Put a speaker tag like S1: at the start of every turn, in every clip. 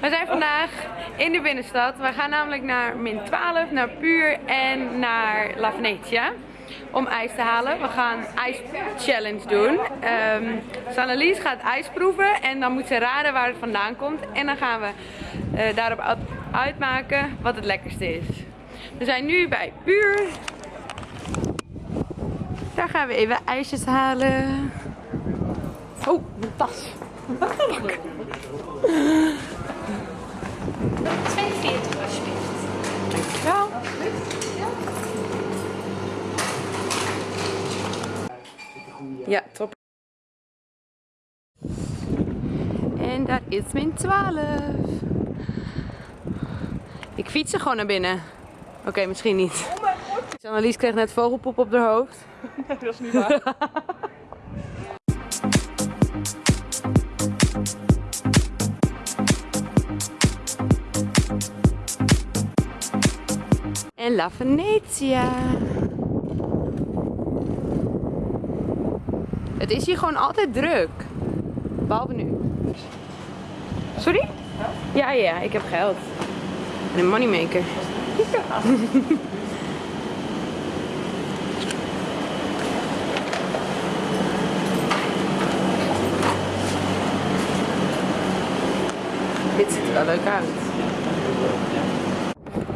S1: We zijn vandaag in de binnenstad. We gaan namelijk naar min 12, naar Puur en naar La Venetia. Om ijs te halen. We gaan ijs challenge doen. Um, gaat ijs proeven en dan moet ze raden waar het vandaan komt. En dan gaan we uh, daarop uitmaken wat het lekkerste is. We zijn nu bij Puur. Daar gaan we even ijsjes halen. Oh, mijn tas.
S2: 42 alsjeblieft.
S1: Dankjewel. Ja, top. En dat is min 12. Ik fiets er gewoon naar binnen. Oké, misschien niet. Annelies kreeg net vogelpoep op haar hoofd.
S3: Nee, dat is niet waar.
S1: En La Venetia. Het is hier gewoon altijd druk. Behalve nu. Sorry? Ja, ja, ik heb geld. En een moneymaker. Dit ziet er wel leuk uit.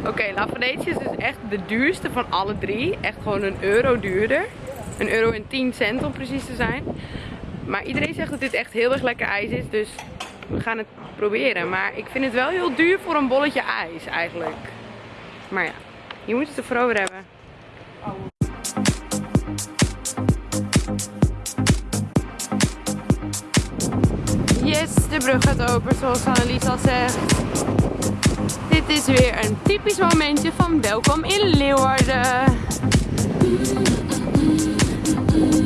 S1: Oké, okay, La is dus echt de duurste van alle drie. Echt gewoon een euro duurder. Een euro en 10 cent om precies te zijn. Maar iedereen zegt dat dit echt heel erg lekker ijs is. Dus we gaan het proberen. Maar ik vind het wel heel duur voor een bolletje ijs eigenlijk. Maar ja, je moet het ervoor hebben. Yes, de brug gaat open zoals Annelies al zegt. Dit is weer een typisch momentje van welkom in Leeuwarden.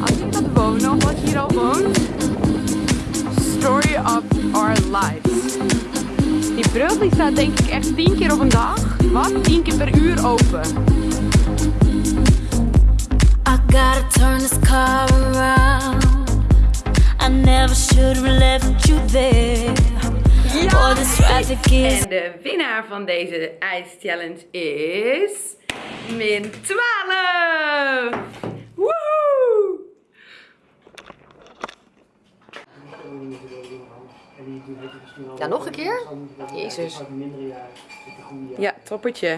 S1: Als ik dat wonen of je hier al woont. Story of our lives. Die brug die staat denk ik echt 10 keer op een dag. Wat? 10 keer per uur open. I gotta turn this car around. I never should have left you there. En de winnaar van deze ijschallenge is... Min 12! Woehoe!
S3: Ja, nog een keer? Jezus.
S1: Ja, toppertje.